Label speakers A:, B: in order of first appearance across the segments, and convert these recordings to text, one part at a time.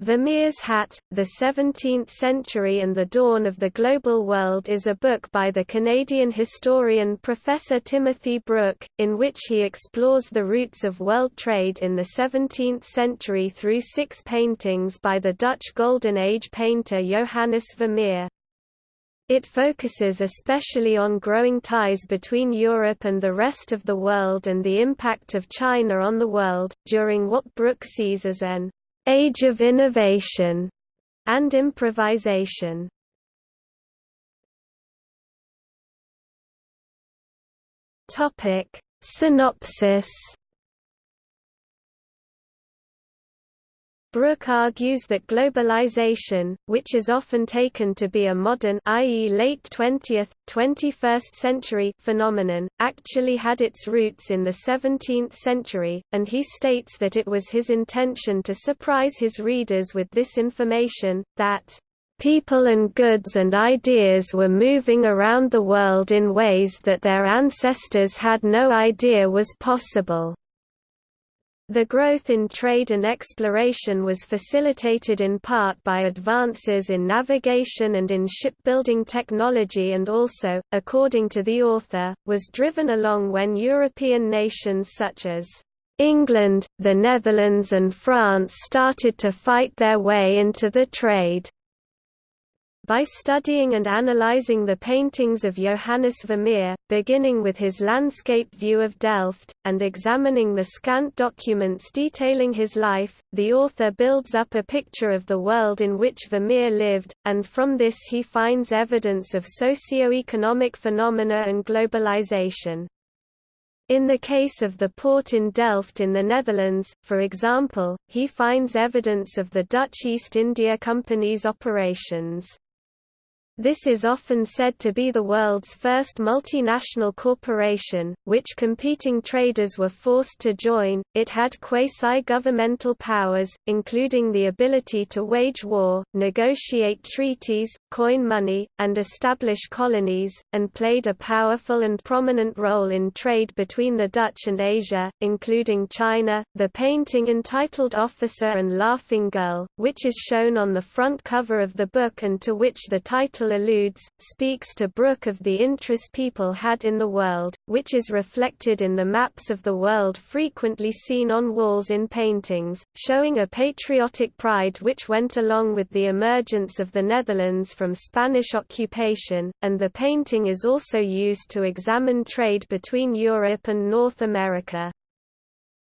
A: Vermeer's Hat, The 17th Century and the Dawn of the Global World is a book by the Canadian historian Professor Timothy Brook, in which he explores the roots of world trade in the 17th century through six paintings by the Dutch Golden Age painter Johannes Vermeer. It focuses especially on growing ties between Europe and the rest of the world and the impact of China on the world, during what Brook sees as an age of innovation and improvisation. Topic Synopsis Brook argues that globalization, which is often taken to be a modern i.e. late 20th, 21st century phenomenon, actually had its roots in the 17th century, and he states that it was his intention to surprise his readers with this information, that People and goods and ideas were moving around the world in ways that their ancestors had no idea was possible. The growth in trade and exploration was facilitated in part by advances in navigation and in shipbuilding technology and also, according to the author, was driven along when European nations such as England, the Netherlands and France started to fight their way into the trade. By studying and analyzing the paintings of Johannes Vermeer, beginning with his landscape view of Delft, and examining the scant documents detailing his life, the author builds up a picture of the world in which Vermeer lived, and from this he finds evidence of socio-economic phenomena and globalization. In the case of the port in Delft in the Netherlands, for example, he finds evidence of the Dutch East India Company's operations. This is often said to be the world's first multinational corporation, which competing traders were forced to join. It had quasi-governmental powers, including the ability to wage war, negotiate treaties, coin money, and establish colonies, and played a powerful and prominent role in trade between the Dutch and Asia, including China. The painting entitled Officer and Laughing Girl, which is shown on the front cover of the book and to which the title alludes, speaks to Brook of the interest people had in the world, which is reflected in the maps of the world frequently seen on walls in paintings, showing a patriotic pride which went along with the emergence of the Netherlands from Spanish occupation, and the painting is also used to examine trade between Europe and North America.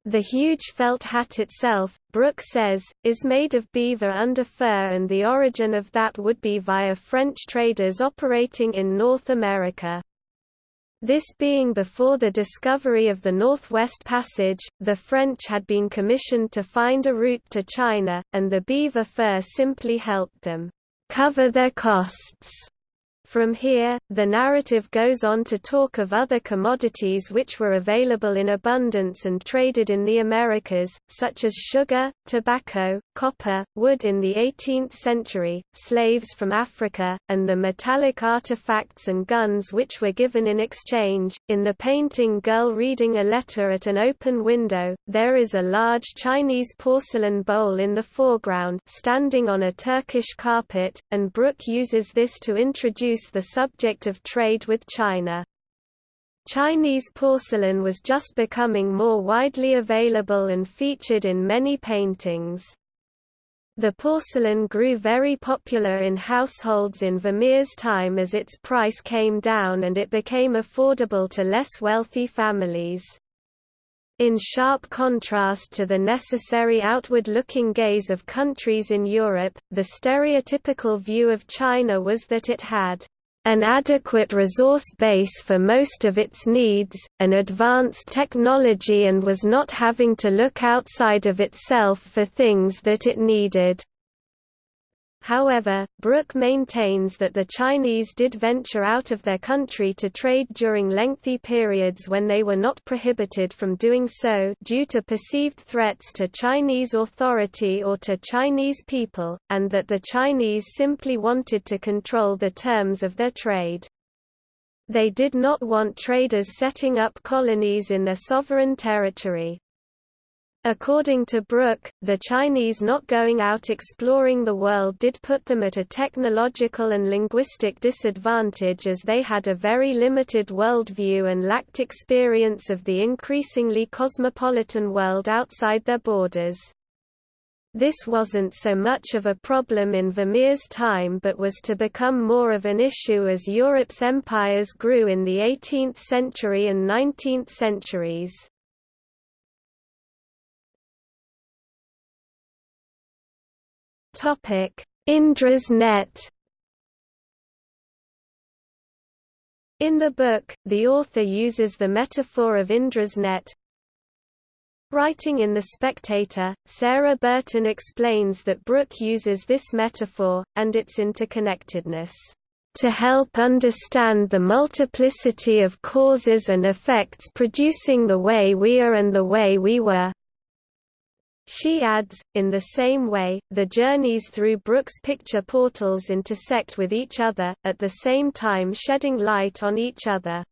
A: The huge felt hat itself, Brook says, is made of beaver under fur and the origin of that would be via French traders operating in North America. This being before the discovery of the Northwest Passage, the French had been commissioned to find a route to China, and the beaver fur simply helped them cover their costs. From here, the narrative goes on to talk of other commodities which were available in abundance and traded in the Americas, such as sugar, tobacco, copper, wood in the 18th century, slaves from Africa, and the metallic artifacts and guns which were given in exchange. In the painting Girl Reading a Letter at an Open Window, there is a large Chinese porcelain bowl in the foreground standing on a Turkish carpet, and Brook uses this to introduce the subject of trade with China. Chinese porcelain was just becoming more widely available and featured in many paintings. The porcelain grew very popular in households in Vermeer's time as its price came down and it became affordable to less wealthy families. In sharp contrast to the necessary outward-looking gaze of countries in Europe, the stereotypical view of China was that it had an adequate resource base for most of its needs, an advanced technology and was not having to look outside of itself for things that it needed. However, Brook maintains that the Chinese did venture out of their country to trade during lengthy periods when they were not prohibited from doing so due to perceived threats to Chinese authority or to Chinese people, and that the Chinese simply wanted to control the terms of their trade. They did not want traders setting up colonies in their sovereign territory. According to Brook, the Chinese not going out exploring the world did put them at a technological and linguistic disadvantage as they had a very limited worldview and lacked experience of the increasingly cosmopolitan world outside their borders. This wasn't so much of a problem in Vermeer's time but was to become more of an issue as Europe's empires grew in the 18th century and 19th centuries. Indra's net. In the book, the author uses the metaphor of Indra's net. Writing in The Spectator, Sarah Burton explains that Brook uses this metaphor, and its interconnectedness, to help understand the multiplicity of causes and effects producing the way we are and the way we were. She adds, in the same way, the journeys through Brook's picture portals intersect with each other, at the same time shedding light on each other.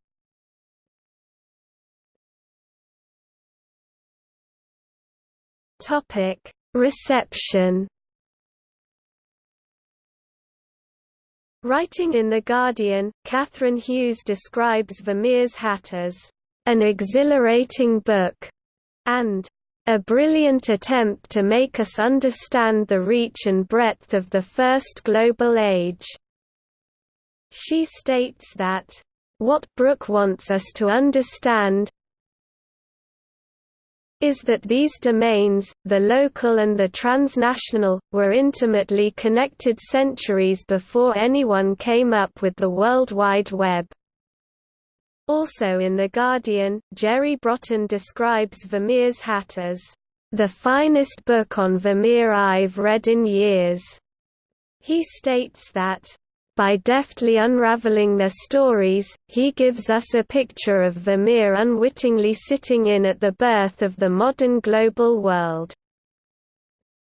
A: Reception Writing in The Guardian, Kathryn Hughes describes Vermeer's hat as an exhilarating book and a brilliant attempt to make us understand the reach and breadth of the First Global Age. She states that, "...what Brook wants us to understand is that these domains, the local and the transnational, were intimately connected centuries before anyone came up with the World Wide Web." Also in The Guardian, Jerry Brotton describes Vermeer's hat as, "...the finest book on Vermeer I've read in years." He states that, by deftly unraveling their stories, he gives us a picture of Vermeer unwittingly sitting in at the birth of the modern global world.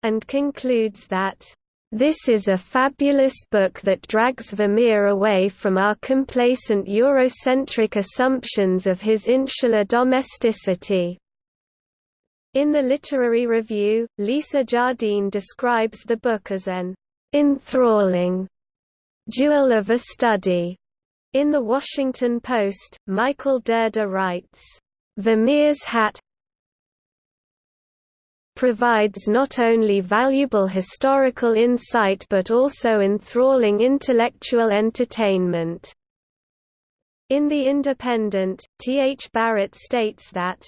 A: And concludes that, this is a fabulous book that drags Vermeer away from our complacent Eurocentric assumptions of his insular domesticity. In the literary review, Lisa Jardine describes the book as an enthralling jewel of a study. In The Washington Post, Michael Dirda writes, Vermeer's hat, provides not only valuable historical insight but also enthralling intellectual entertainment. In The Independent, T. H. Barrett states that,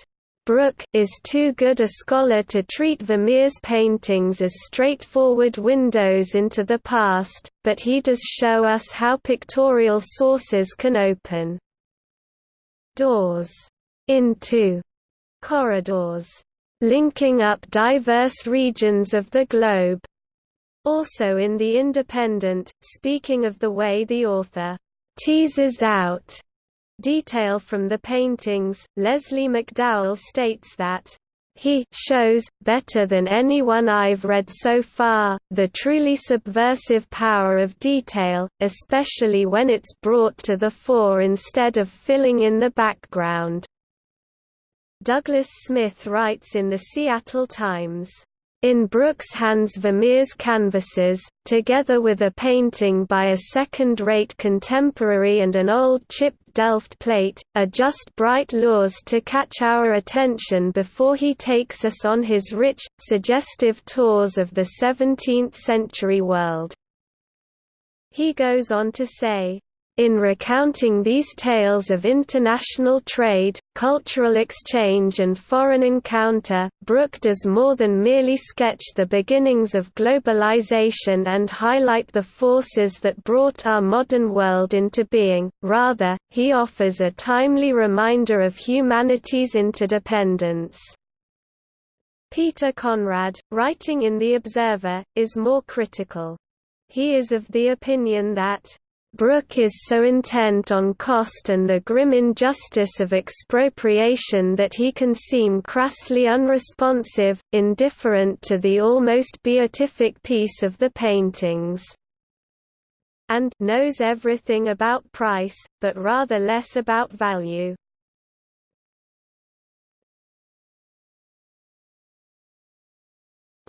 A: Brook is too good a scholar to treat Vermeer's paintings as straightforward windows into the past, but he does show us how pictorial sources can open doors into corridors linking up diverse regions of the globe. Also in The Independent, speaking of the way the author teases out detail from the paintings, Lesley McDowell states that he shows, better than anyone I've read so far, the truly subversive power of detail, especially when it's brought to the fore instead of filling in the background. Douglas Smith writes in the Seattle Times, in Brook's hands Vermeer's canvases, together with a painting by a second-rate contemporary and an old chipped Delft plate, are just bright lures to catch our attention before he takes us on his rich, suggestive tours of the 17th-century world. He goes on to say, in recounting these tales of international trade, cultural exchange and foreign encounter, Brook does more than merely sketch the beginnings of globalization and highlight the forces that brought our modern world into being, rather, he offers a timely reminder of humanity's interdependence. Peter Conrad, writing in The Observer, is more critical. He is of the opinion that Brook is so intent on cost and the grim injustice of expropriation that he can seem crassly unresponsive, indifferent to the almost beatific peace of the paintings. And knows everything about price, but rather less about value.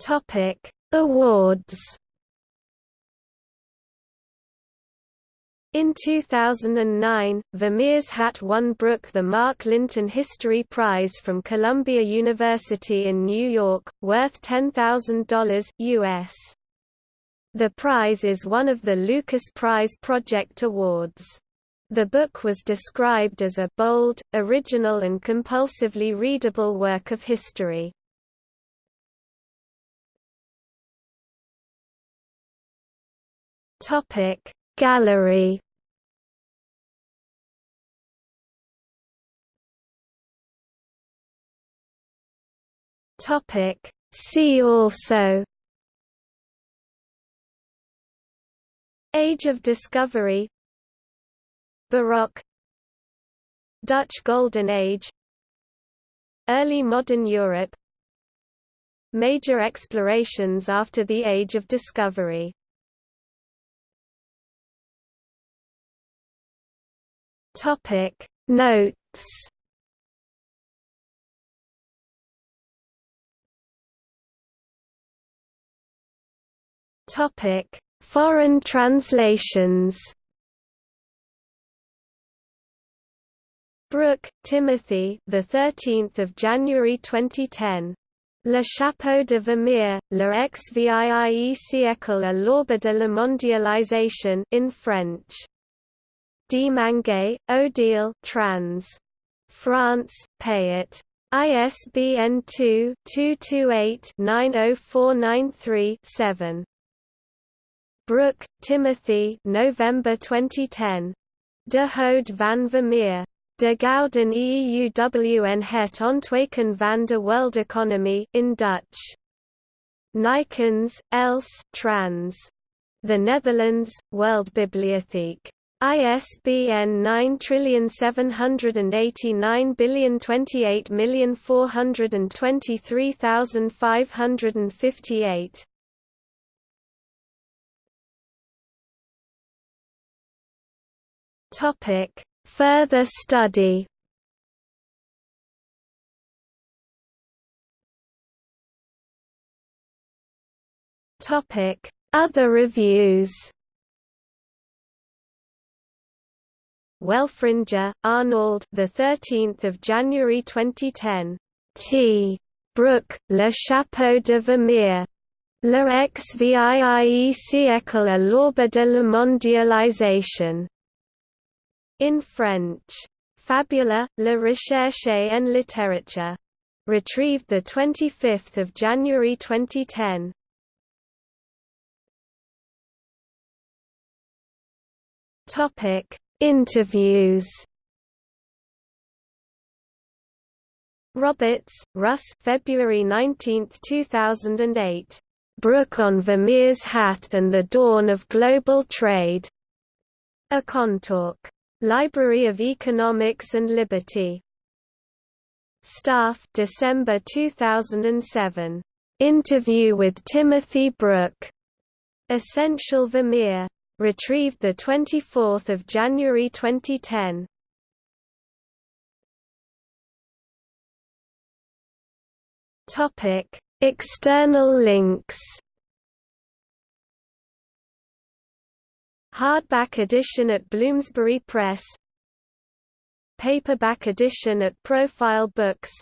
A: Topic: Awards. In 2009, Vermeer's hat won Brook the Mark Lynton History Prize from Columbia University in New York, worth $10,000 US. The prize is one of the Lukas Prize Project Awards. The book was described as a bold, original and compulsively readable work of history. Gallery Topic. See also. Age of Discovery. Baroque. Dutch Golden Age. Early Modern Europe. Major explorations after the Age of Discovery. Topic. Notes Topic Foreign translations Brook, Timothy. The 13th of January 2010. Le chapeau de Vermeer, le XVIIe siècle à l'aube de la mondialisation in French. D. Manguet, Odile trans. France, Payot. ISBN 2-228-90493-7. Brook, Timothy November 2010. De hoed van Vermeer. De Gouden Eeuw het ontwaken van de World in Dutch. Nykens, Els trans. The Netherlands, World Bibliotheek. ISBN 97808423558. Topic: Further study. Topic: Other reviews. Welfringer, Arnold. The 13th of January 2010. T. Brook, Le Chapeau de Vermeer. Le XVIIe siècle à l'aube de la mondialisation. In French. Fabula, La Recherche en littérature. Retrieved 25 January 2010. Topic Interviews Roberts, Russ February 19, 2008. Brook on Vermeer's Hat and the Dawn of Global Trade. EconTalk. Library of Economics and Liberty. Staff December 2007. Interview with Timothy Brook. Essential Vermeer. Retrieved 24 January 2010. Topic: External links. Hardback edition at Bloomsbury Press. Paperback edition at Profile Books.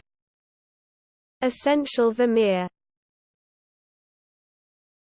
A: Essential Vermeer